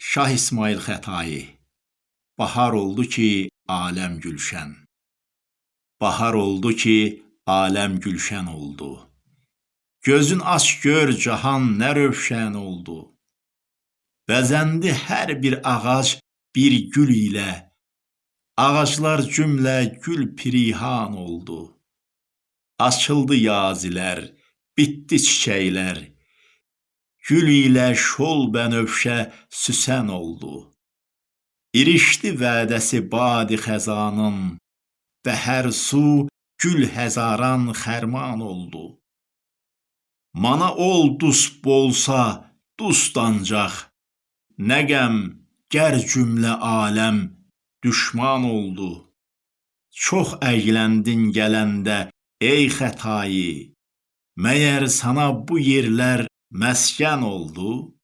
Şah İsmayıl Xətai Bahar oldu ki, aləm gülşən. Bahar oldu ki, aləm gülşən oldu. Gözün aç gör cahan nə rövşən oldu. Bəzəndi hər bir ağac bir gül ilə. Ağaclar cümlə gül pirihan oldu. Açıldı yazilər, bitdi çiçəklər. Gül ilə şol bənövşə süsən oldu. İrişdi vədəsi badi xəzanın, Bəhər su gül həzaran xərman oldu. Mana ol dust bolsa dust ancaq, Nə qəm gər cümlə aləm düşman oldu. Çox əyləndin gələndə ey Xətai, Məyər sana bu yerlər məskən oldu?